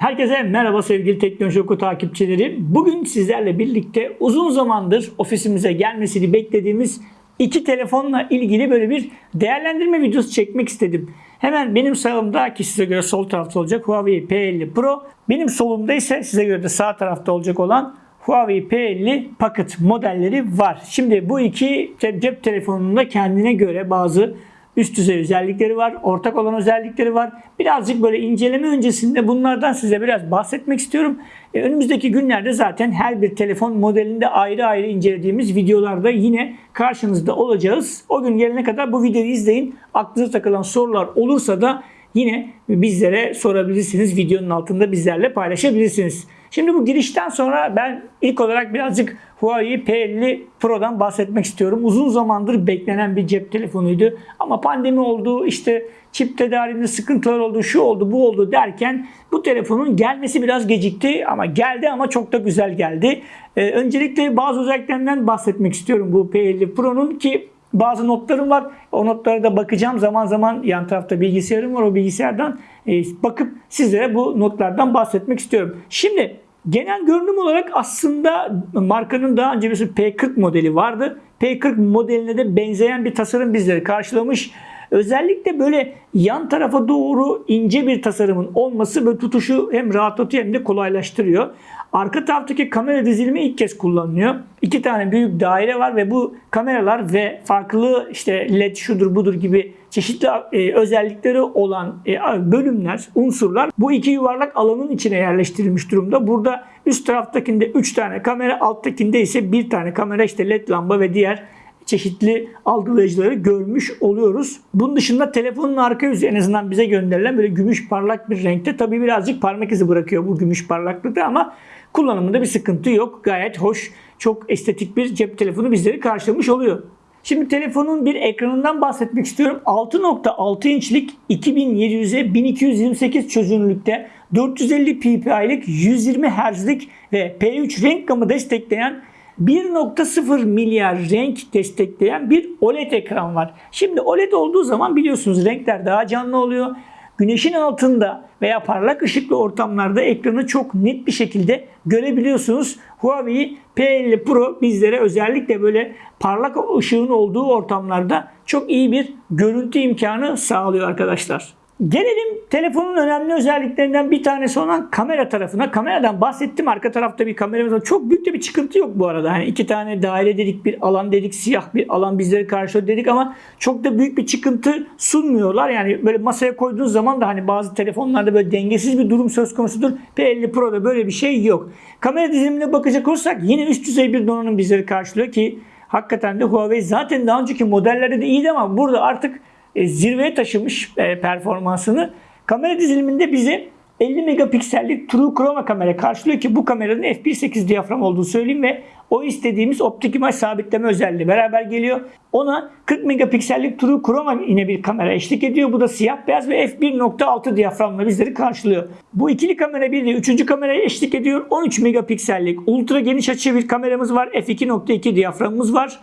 Herkese merhaba sevgili Teknoloji Oku takipçileri. Bugün sizlerle birlikte uzun zamandır ofisimize gelmesini beklediğimiz iki telefonla ilgili böyle bir değerlendirme videosu çekmek istedim. Hemen benim sağımda ki size göre sol tarafta olacak Huawei P50 Pro. Benim solumda ise size göre de sağ tarafta olacak olan Huawei P50 Pocket modelleri var. Şimdi bu iki cep telefonunun da kendine göre bazı üst düzey özellikleri var, ortak olan özellikleri var. Birazcık böyle inceleme öncesinde bunlardan size biraz bahsetmek istiyorum. E, önümüzdeki günlerde zaten her bir telefon modelinde ayrı ayrı incelediğimiz videolarda yine karşınızda olacağız. O gün gelene kadar bu videoyu izleyin. Aklınıza takılan sorular olursa da yine bizlere sorabilirsiniz. Videonun altında bizlerle paylaşabilirsiniz. Şimdi bu girişten sonra ben ilk olarak birazcık Huawei P50 Pro'dan bahsetmek istiyorum. Uzun zamandır beklenen bir cep telefonuydu. Ama pandemi oldu, işte çip tedariğinde sıkıntılar oldu, şu oldu, bu oldu derken bu telefonun gelmesi biraz gecikti ama geldi ama çok da güzel geldi. Ee, öncelikle bazı özelliklerinden bahsetmek istiyorum bu P50 Pro'nun ki bazı notlarım var. O notlara da bakacağım. Zaman zaman yan tarafta bilgisayarım var. O bilgisayardan e, bakıp sizlere bu notlardan bahsetmek istiyorum. Şimdi genel görünüm olarak aslında markanın daha önce bir P40 modeli vardı. P40 modeline de benzeyen bir tasarım bizleri karşılamış. Özellikle böyle yan tarafa doğru ince bir tasarımın olması böyle tutuşu hem rahatlatıyor hem de kolaylaştırıyor. Arka taraftaki kamera dizilimi ilk kez kullanılıyor. İki tane büyük daire var ve bu kameralar ve farklı işte led şudur budur gibi çeşitli e, özellikleri olan e, bölümler, unsurlar bu iki yuvarlak alanın içine yerleştirilmiş durumda. Burada üst taraftakinde 3 tane kamera, alttakinde ise bir tane kamera işte led lamba ve diğer çeşitli algılayıcıları görmüş oluyoruz. Bunun dışında telefonun arka yüzü en azından bize gönderilen böyle gümüş parlak bir renkte. Tabi birazcık parmak izi bırakıyor bu gümüş parlaklıkta ama kullanımında bir sıkıntı yok. Gayet hoş, çok estetik bir cep telefonu bizleri karşılamış oluyor. Şimdi telefonun bir ekranından bahsetmek istiyorum. 6.6 inçlik 2700'e 1228 çözünürlükte 450 ppi'lik 120 Hz'lik ve P3 renk gamı destekleyen 1.0 milyar renk destekleyen bir OLED ekran var. Şimdi OLED olduğu zaman biliyorsunuz renkler daha canlı oluyor. Güneşin altında veya parlak ışıklı ortamlarda ekranı çok net bir şekilde görebiliyorsunuz. Huawei P50 Pro bizlere özellikle böyle parlak ışığın olduğu ortamlarda çok iyi bir görüntü imkanı sağlıyor arkadaşlar. Gelelim telefonun önemli özelliklerinden bir tanesi olan kamera tarafına. Kameradan bahsettim. Arka tarafta bir kameramız var. Çok büyük de bir çıkıntı yok bu arada. Hani iki tane daire dedik, bir alan dedik, siyah bir alan bizleri karşılıyor dedik ama çok da büyük bir çıkıntı sunmuyorlar. Yani böyle masaya koyduğunuz zaman da hani bazı telefonlarda böyle dengesiz bir durum söz konusudur. P50 Pro'da böyle bir şey yok. Kamera dizilimine bakacak olursak yine üst düzey bir donanım bizleri karşılıyor ki hakikaten de Huawei zaten daha önceki modellerde de iyiydi ama burada artık e, zirveye taşımış e, performansını. Kamera diziliminde bize 50 megapiksellik True Chroma kamera karşılıyor ki bu kameranın f1.8 diyafram olduğunu söyleyeyim ve o istediğimiz optik imaj sabitleme özelliği beraber geliyor. Ona 40 megapiksellik True Chroma yine bir kamera eşlik ediyor. Bu da siyah beyaz ve f1.6 diyaframla bizleri karşılıyor. Bu ikili kamera bir de üçüncü kameraya eşlik ediyor. 13 megapiksellik ultra geniş açı bir kameramız var. f2.2 diyaframımız var.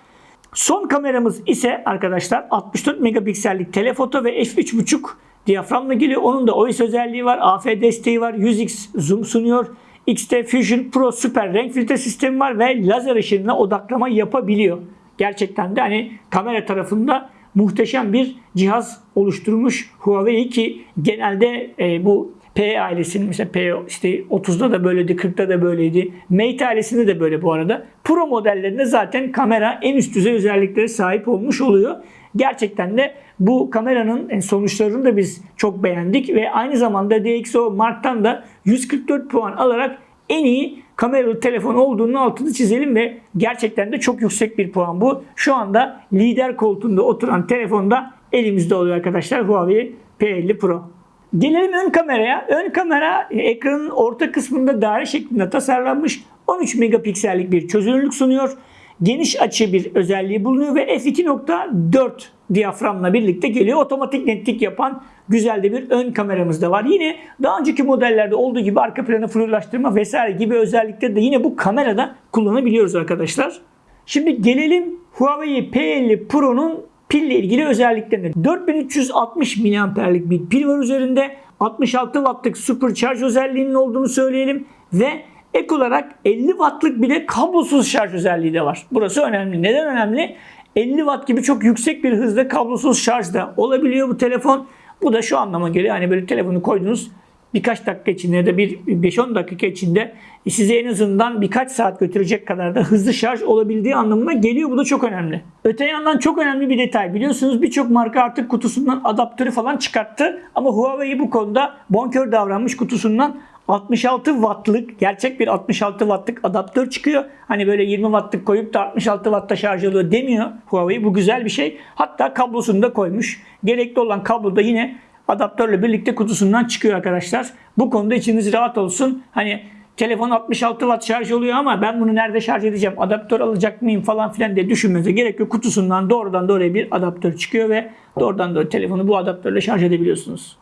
Son kameramız ise arkadaşlar 64 megapiksellik telefoto ve f3.5 diyaframla geliyor. Onun da OIS özelliği var. AF desteği var. 100x zoom sunuyor. XT Fusion Pro süper renk filtre sistemi var ve lazer ışınına odaklama yapabiliyor. Gerçekten de hani kamera tarafında muhteşem bir cihaz oluşturmuş Huawei ki genelde e, bu P ailesinin mesela P işte 30'da da böyleydi, 40'da da böyleydi. Mate ailesinde de böyle bu arada. Pro modellerinde zaten kamera en üst düzey özelliklere sahip olmuş oluyor. Gerçekten de bu kameranın sonuçlarını da biz çok beğendik ve aynı zamanda DxO Mark'tan da 144 puan alarak en iyi kameralı telefon olduğunun altını çizelim ve gerçekten de çok yüksek bir puan bu. Şu anda lider koltuğunda oturan telefonda elimizde oluyor arkadaşlar Huawei P50 Pro. Gelelim ön kameraya. Ön kamera ekranın orta kısmında daire şeklinde tasarlanmış 13 megapiksellik bir çözünürlük sunuyor. Geniş açı bir özelliği bulunuyor ve f2.4 diyaframla birlikte geliyor. Otomatik netlik yapan güzel de bir ön kameramız da var. Yine daha önceki modellerde olduğu gibi arka planı fluorlaştırma vesaire gibi özellikleri de yine bu kamerada kullanabiliyoruz arkadaşlar. Şimdi gelelim Huawei P50 Pro'nun Pille ilgili özelliklerini. 4360 miliamperlik bir pil var üzerinde. 66 wattlık supercharge özelliğinin olduğunu söyleyelim ve ek olarak 50 wattlık bir de kablosuz şarj özelliği de var. Burası önemli. Neden önemli? 50 watt gibi çok yüksek bir hızda kablosuz şarj da olabiliyor bu telefon. Bu da şu anlama geliyor. Hani böyle telefonu koydunuz birkaç dakika içinde ya da bir 5-10 dakika içinde size en azından birkaç saat götürecek kadar da hızlı şarj olabildiği anlamına geliyor. Bu da çok önemli. Öte yandan çok önemli bir detay. Biliyorsunuz birçok marka artık kutusundan adaptörü falan çıkarttı. Ama Huawei bu konuda bonkör davranmış kutusundan 66 wattlık gerçek bir 66 wattlık adaptör çıkıyor. Hani böyle 20 wattlık koyup da 66 wattta şarj oluyor demiyor Huawei. Bu güzel bir şey. Hatta kablosunu da koymuş. Gerekli olan kablo da yine adaptörle birlikte kutusundan çıkıyor arkadaşlar. Bu konuda içiniz rahat olsun. Hani telefon 66 watt şarj oluyor ama ben bunu nerede şarj edeceğim? Adaptör alacak mıyım falan filan diye düşünmenize gerek yok. Kutusundan doğrudan doğruya bir adaptör çıkıyor ve doğrudan doğruya telefonu bu adaptörle şarj edebiliyorsunuz.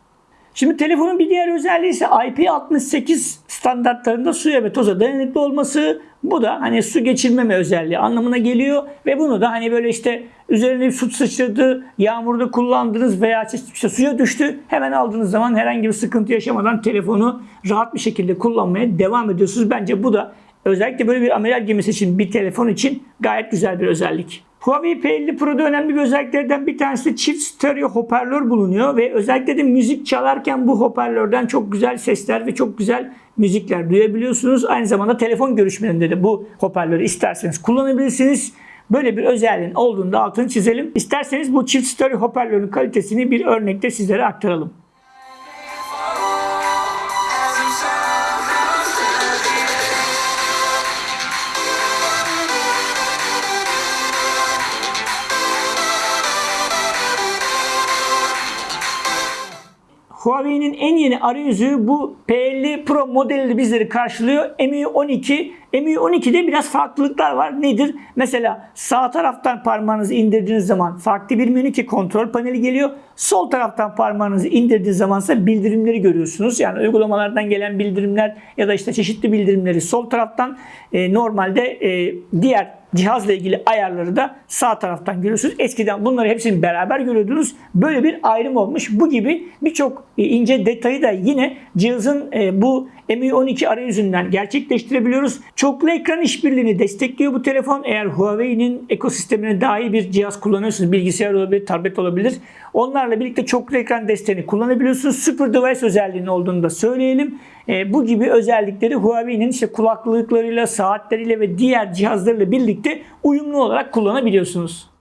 Şimdi telefonun bir diğer özelliği ise IP68 standartlarında suya ve toza dayanıklı olması. Bu da hani su geçirmeme özelliği anlamına geliyor ve bunu da hani böyle işte üzerine bir su sıçradı, yağmurda kullandınız veya işte suya düştü. Hemen aldığınız zaman herhangi bir sıkıntı yaşamadan telefonu rahat bir şekilde kullanmaya devam ediyorsunuz. Bence bu da özellikle böyle bir amiral gemisi için bir telefon için gayet güzel bir özellik. Huawei P50 Pro'da önemli bir özelliklerden bir tanesi çift stereo hoparlör bulunuyor ve özellikle de müzik çalarken bu hoparlörden çok güzel sesler ve çok güzel müzikler duyabiliyorsunuz. Aynı zamanda telefon görüşmelerinde de bu hoparlörü isterseniz kullanabilirsiniz. Böyle bir özelliğin olduğunda altını çizelim. İsterseniz bu çift stereo hoparlörün kalitesini bir örnekte sizlere aktaralım. Huawei'nin en yeni arayüzü bu P50 Pro modeli bizleri karşılıyor. MI 12. MI 12'de biraz farklılıklar var. Nedir? Mesela sağ taraftan parmağınızı indirdiğiniz zaman farklı bir menü ki kontrol paneli geliyor. Sol taraftan parmağınızı indirdiğiniz zaman ise bildirimleri görüyorsunuz. Yani uygulamalardan gelen bildirimler ya da işte çeşitli bildirimleri sol taraftan e, normalde e, diğer cihazla ilgili ayarları da sağ taraftan görüyorsunuz. Eskiden bunları hepsini beraber görüyordunuz. Böyle bir ayrım olmuş. Bu gibi birçok e, ince detayı da yine cihazın e, bu MI12 arayüzünden gerçekleştirebiliyoruz. Çoklu ekran işbirliğini destekliyor bu telefon. Eğer Huawei'nin ekosistemine iyi bir cihaz kullanıyorsunuz, bilgisayar olabilir, tablet olabilir. Onlarla birlikte çoklu ekran desteğini kullanabiliyorsunuz. Super Device özelliğinin olduğunu da söyleyelim. E, bu gibi özellikleri Huawei'nin işte kulaklıklarıyla, saatleriyle ve diğer cihazlarıyla birlikte uyumlu olarak kullanabiliyorsunuz.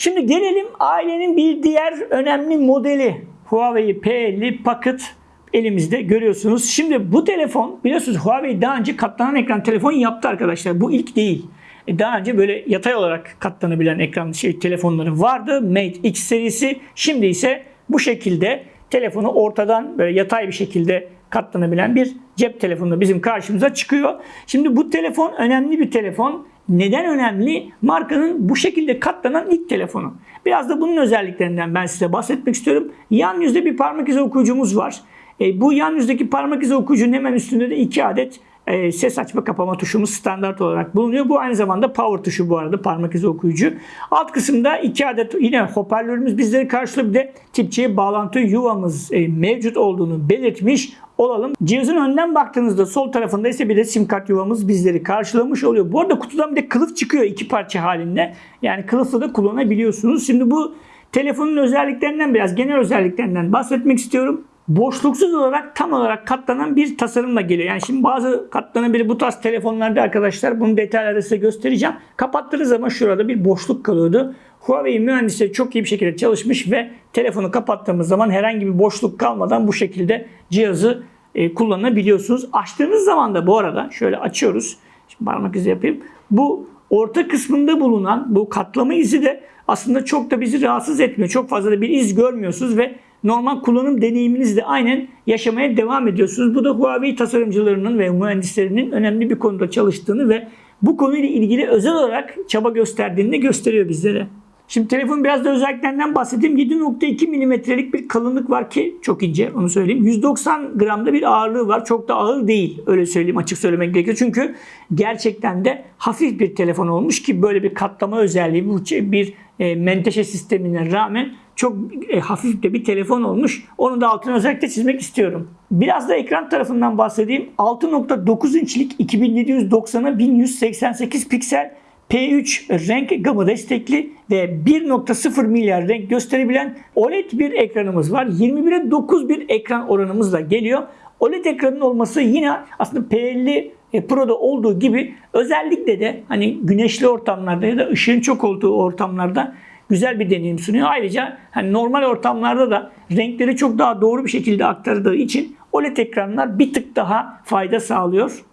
Şimdi gelelim ailenin bir diğer önemli modeli. Huawei P50 Pocket elimizde görüyorsunuz. Şimdi bu telefon biliyorsunuz Huawei daha önce katlanan ekran telefon yaptı arkadaşlar. Bu ilk değil. E, daha önce böyle yatay olarak katlanabilen ekran şey telefonları vardı. Mate X serisi. Şimdi ise bu şekilde telefonu ortadan böyle yatay bir şekilde katlanabilen bir cep telefonu bizim karşımıza çıkıyor. Şimdi bu telefon önemli bir telefon. Neden önemli? Markanın bu şekilde katlanan ilk telefonu. Biraz da bunun özelliklerinden ben size bahsetmek istiyorum. Yan yüzde bir parmak izi okuyucumuz var. E, bu yan yüzdeki parmak izi okuyucunun hemen üstünde de iki adet e, ses açma kapama tuşumuz standart olarak bulunuyor. Bu aynı zamanda power tuşu bu arada parmak izi okuyucu. Alt kısımda iki adet yine hoparlörümüz bizleri karşılıyor. Bir de tip bağlantı yuvamız e, mevcut olduğunu belirtmiş olalım. Cihazın önden baktığınızda sol tarafında ise bir de sim kart yuvamız bizleri karşılamış oluyor. Bu arada kutudan bir de kılıf çıkıyor iki parça halinde. Yani kılıfla da kullanabiliyorsunuz. Şimdi bu telefonun özelliklerinden biraz genel özelliklerinden bahsetmek istiyorum boşluksuz olarak tam olarak katlanan bir tasarımla geliyor. Yani şimdi bazı katlanabilir bu tarz telefonlarda arkadaşlar bunu detaylarda size göstereceğim. Kapattığınız zaman şurada bir boşluk kalıyordu. Huawei mühendisleri çok iyi bir şekilde çalışmış ve telefonu kapattığımız zaman herhangi bir boşluk kalmadan bu şekilde cihazı e, kullanabiliyorsunuz. Açtığınız zaman da bu arada şöyle açıyoruz. Şimdi parmak izi yapayım. Bu orta kısmında bulunan bu katlama izi de aslında çok da bizi rahatsız etmiyor. Çok fazla da bir iz görmüyorsunuz ve normal kullanım deneyiminizle aynen yaşamaya devam ediyorsunuz. Bu da Huawei tasarımcılarının ve mühendislerinin önemli bir konuda çalıştığını ve bu konuyla ilgili özel olarak çaba gösterdiğini gösteriyor bizlere. Şimdi telefonun biraz da özelliklerinden bahsedeyim. 7.2 milimetrelik bir kalınlık var ki çok ince onu söyleyeyim. 190 gramda bir ağırlığı var. Çok da ağır değil öyle söyleyeyim açık söylemek gerekiyor. Çünkü gerçekten de hafif bir telefon olmuş ki böyle bir katlama özelliği bu bir e, menteşe sistemine rağmen çok e, hafif de bir telefon olmuş. Onu da altına özellikle çizmek istiyorum. Biraz da ekran tarafından bahsedeyim. 6.9 inçlik 2790'a 1188 piksel P3 renk gamı destekli ve 1.0 milyar renk gösterebilen OLED bir ekranımız var. 21'e 9 bir ekran oranımızla geliyor. OLED ekranın olması yine aslında P50 Pro'da olduğu gibi özellikle de hani güneşli ortamlarda ya da ışığın çok olduğu ortamlarda güzel bir deneyim sunuyor. Ayrıca hani normal ortamlarda da renkleri çok daha doğru bir şekilde aktardığı için OLED ekranlar bir tık daha fayda sağlıyor.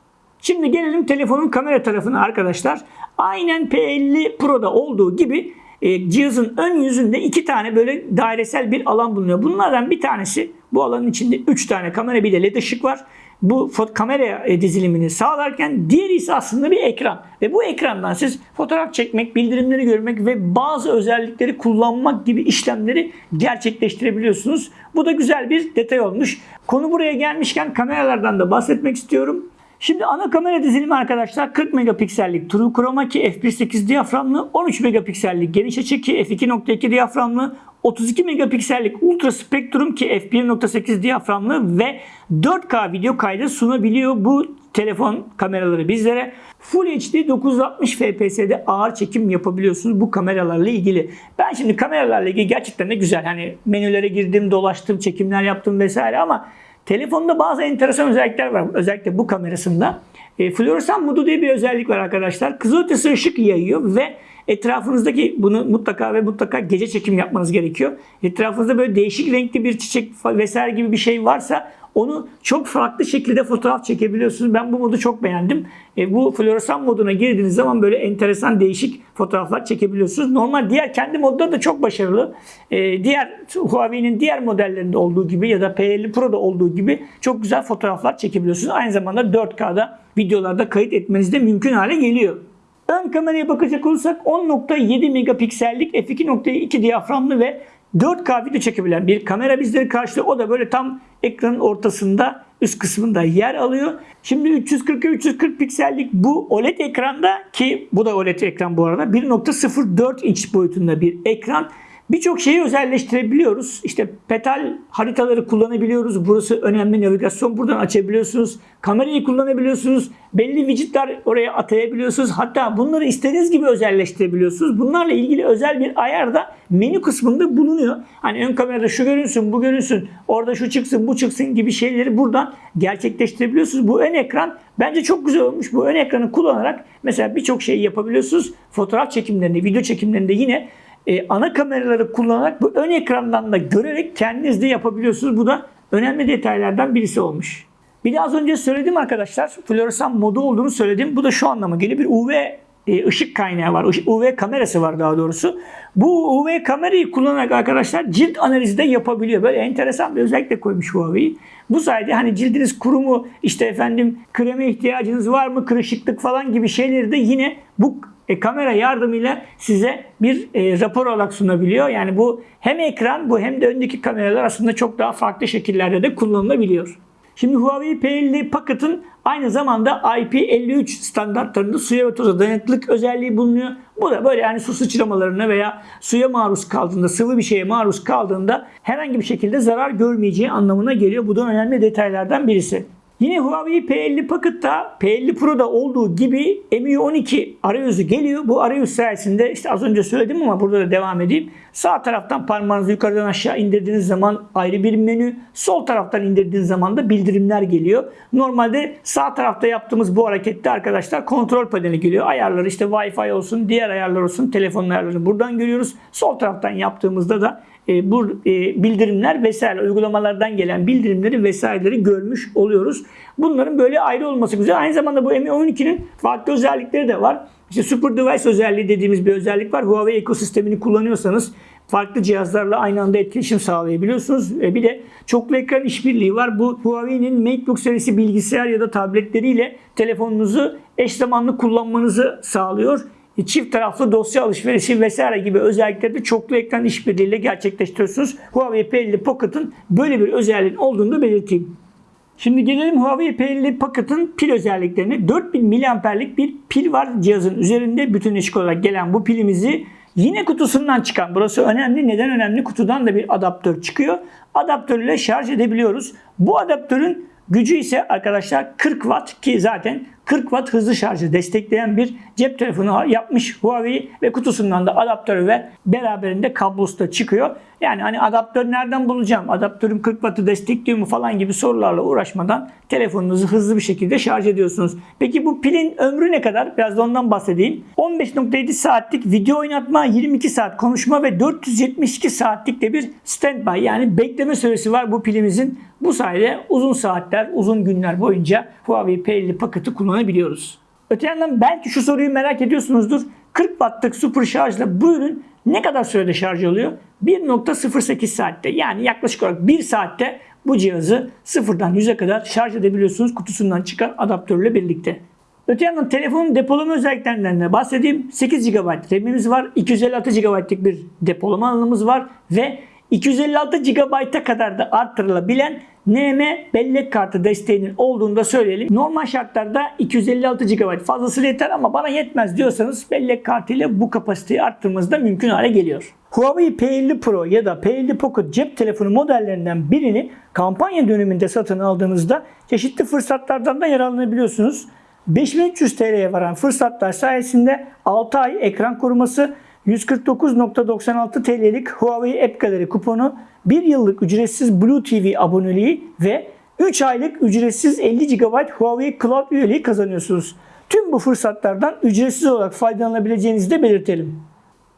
Şimdi gelelim telefonun kamera tarafına arkadaşlar. Aynen P50 Pro'da olduğu gibi e, cihazın ön yüzünde iki tane böyle dairesel bir alan bulunuyor. Bunlardan bir tanesi bu alanın içinde 3 tane kamera bir de led ışık var. Bu kamera e, dizilimini sağlarken diğeri ise aslında bir ekran. Ve bu ekrandan siz fotoğraf çekmek, bildirimleri görmek ve bazı özellikleri kullanmak gibi işlemleri gerçekleştirebiliyorsunuz. Bu da güzel bir detay olmuş. Konu buraya gelmişken kameralardan da bahsetmek istiyorum. Şimdi ana kamera dizilimi arkadaşlar 40 megapiksellik True Chroma ki f1.8 diyaframlı, 13 megapiksellik geniş açı ki f2.2 diyaframlı, 32 megapiksellik Ultra Spectrum ki f1.8 diyaframlı ve 4K video kaydı sunabiliyor bu telefon kameraları bizlere. Full HD 960 FPS'de ağır çekim yapabiliyorsunuz bu kameralarla ilgili. Ben şimdi kameralarla ilgili gerçekten de güzel. Hani menülere girdim, dolaştım, çekimler yaptım vesaire ama Telefonda bazı enteresan özellikler var. Özellikle bu kamerasında. E, floresan modu diye bir özellik var arkadaşlar. Kızılötesi ışık yayıyor ve etrafınızdaki bunu mutlaka ve mutlaka gece çekim yapmanız gerekiyor. Etrafınızda böyle değişik renkli bir çiçek vesaire gibi bir şey varsa onu çok farklı şekilde fotoğraf çekebiliyorsunuz. Ben bu modu çok beğendim. E, bu floresan moduna girdiğiniz zaman böyle enteresan değişik fotoğraflar çekebiliyorsunuz. Normal diğer kendi modları da çok başarılı. E, diğer Huawei'nin diğer modellerinde olduğu gibi ya da P50 Pro'da olduğu gibi çok güzel fotoğraflar çekebiliyorsunuz. Aynı zamanda 4K'da videolarda kayıt etmeniz de mümkün hale geliyor. Ön kameraya bakacak olursak 10.7 megapiksellik f2.2 diyaframlı ve 4K video çekebilen bir kamera bizleri karşılıyor. O da böyle tam ekranın ortasında üst kısmında yer alıyor. Şimdi 340'a 340 piksellik bu OLED ekranda ki bu da OLED ekran bu arada 1.04 inç boyutunda bir ekran. Birçok şeyi özelleştirebiliyoruz. İşte petal haritaları kullanabiliyoruz. Burası önemli navigasyon. Buradan açabiliyorsunuz. Kamerayı kullanabiliyorsunuz. Belli widgetler oraya atayabiliyorsunuz. Hatta bunları istediğiniz gibi özelleştirebiliyorsunuz. Bunlarla ilgili özel bir ayar da menü kısmında bulunuyor. Hani ön kamerada şu görünsün, bu görünsün, orada şu çıksın, bu çıksın gibi şeyleri buradan gerçekleştirebiliyorsunuz. Bu ön ekran bence çok güzel olmuş. Bu ön ekranı kullanarak mesela birçok şeyi yapabiliyorsunuz. Fotoğraf çekimlerinde, video çekimlerinde yine e, ana kameraları kullanarak bu ön ekrandan da görerek kendiniz de yapabiliyorsunuz. Bu da önemli detaylardan birisi olmuş. Bir de az önce söyledim arkadaşlar. Floresan modu olduğunu söyledim. Bu da şu anlama geliyor. Bir UV e, ışık kaynağı var. UV kamerası var daha doğrusu. Bu UV kamerayı kullanarak arkadaşlar cilt analizi de yapabiliyor. Böyle enteresan bir özellik de koymuş Huawei. Bu sayede hani cildiniz kuru mu, işte efendim kreme ihtiyacınız var mı, kırışıklık falan gibi şeyleri de yine bu e, kamera yardımıyla size bir e, rapor olarak sunabiliyor. Yani bu hem ekran bu hem de öndeki kameralar aslında çok daha farklı şekillerde de kullanılabiliyor. Şimdi Huawei P50 Pocket'ın aynı zamanda IP53 standartlarında suya ve toza dayanıklılık özelliği bulunuyor. Bu da böyle yani su sıçramalarına veya suya maruz kaldığında, sıvı bir şeye maruz kaldığında herhangi bir şekilde zarar görmeyeceği anlamına geliyor. Bu da önemli detaylardan birisi. Yine Huawei P50 Pocket'ta P50 Pro'da olduğu gibi MIUI 12 arayüzü geliyor. Bu arayüz sayesinde işte az önce söyledim ama burada da devam edeyim. Sağ taraftan parmağınızı yukarıdan aşağı indirdiğiniz zaman ayrı bir menü. Sol taraftan indirdiğiniz zaman da bildirimler geliyor. Normalde sağ tarafta yaptığımız bu harekette arkadaşlar kontrol paneli geliyor. Ayarları işte Wi-Fi olsun, diğer ayarlar olsun, telefon ayarlarını buradan görüyoruz. Sol taraftan yaptığımızda da e, bu e, bildirimler vesaire uygulamalardan gelen bildirimleri vesaireleri görmüş oluyoruz. Bunların böyle ayrı olması güzel. Aynı zamanda bu Mi12'nin farklı özellikleri de var. İşte Super Device özelliği dediğimiz bir özellik var. Huawei ekosistemini kullanıyorsanız farklı cihazlarla aynı anda etkileşim sağlayabiliyorsunuz. Ve bir de çoklu ekran işbirliği var. Bu Huawei'nin MateBook serisi bilgisayar ya da tabletleriyle telefonunuzu eş zamanlı kullanmanızı sağlıyor. E, Çift taraflı dosya alışverişi vesaire gibi özellikleri de çoklu ekran işbirliğiyle gerçekleştiriyorsunuz. Huawei P50 Pocket'ın böyle bir özelliğin olduğunu da belirteyim. Şimdi gelelim Huawei P50 Pocket'ın pil özelliklerine. 4000 mAh'lik bir pil var cihazın üzerinde. Bütünleşik olarak gelen bu pilimizi yine kutusundan çıkan. Burası önemli. Neden önemli? Kutudan da bir adaptör çıkıyor. Adaptör ile şarj edebiliyoruz. Bu adaptörün gücü ise arkadaşlar 40 Watt ki zaten 40 Watt hızlı şarjı destekleyen bir cep telefonu yapmış Huawei ve kutusundan da adaptörü ve beraberinde kablosu da çıkıyor. Yani hani adaptör nereden bulacağım? Adaptörüm 40 Watt'ı destekliyor mu falan gibi sorularla uğraşmadan telefonunuzu hızlı bir şekilde şarj ediyorsunuz. Peki bu pilin ömrü ne kadar? Biraz da ondan bahsedeyim. 15.7 saatlik video oynatma, 22 saat konuşma ve 472 saatlik de bir standby yani bekleme süresi var bu pilimizin. Bu sayede uzun saatler, uzun günler boyunca Huawei P50 paketi kullanabiliyoruz. Öte yandan belki şu soruyu merak ediyorsunuzdur. 40 wattlık super şarjla bu ürün ne kadar sürede şarj oluyor? 1.08 saatte yani yaklaşık olarak 1 saatte bu cihazı sıfırdan 100'e kadar şarj edebiliyorsunuz kutusundan çıkan adaptörle birlikte. Öte yandan telefonun depolama özelliklerinden de bahsedeyim. 8 GB RAM'imiz var. 256 GB'lık bir depolama alanımız var ve 256 GB'a kadar da arttırılabilen NM bellek kartı desteğinin olduğunu da söyleyelim. Normal şartlarda 256 GB fazlası yeter ama bana yetmez diyorsanız bellek kartı ile bu kapasiteyi arttırmanız da mümkün hale geliyor. Huawei P50 Pro ya da P50 Pocket cep telefonu modellerinden birini kampanya döneminde satın aldığınızda çeşitli fırsatlardan da yararlanabiliyorsunuz. 5300 TL'ye varan fırsatlar sayesinde 6 ay ekran koruması, 149.96 TL'lik Huawei App Gallery kuponu, 1 yıllık ücretsiz Blue TV aboneliği ve 3 aylık ücretsiz 50 GB Huawei Cloud üyeliği kazanıyorsunuz. Tüm bu fırsatlardan ücretsiz olarak faydalanabileceğinizi de belirtelim.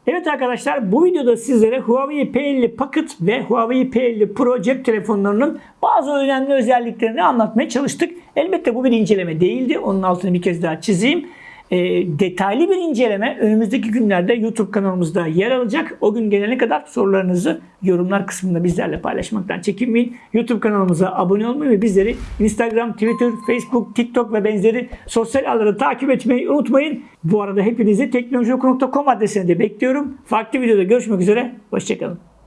Evet arkadaşlar bu videoda sizlere Huawei P50 Pocket ve Huawei P50 Pro cep telefonlarının bazı önemli özelliklerini anlatmaya çalıştık. Elbette bu bir inceleme değildi. Onun altını bir kez daha çizeyim. E, detaylı bir inceleme önümüzdeki günlerde YouTube kanalımızda yer alacak. O gün gelene kadar sorularınızı yorumlar kısmında bizlerle paylaşmaktan çekinmeyin. YouTube kanalımıza abone olmayı ve bizleri Instagram, Twitter, Facebook, TikTok ve benzeri sosyal ağları takip etmeyi unutmayın. Bu arada hepinizi teknolojioku.com adresine de bekliyorum. Farklı videoda görüşmek üzere. Hoşçakalın.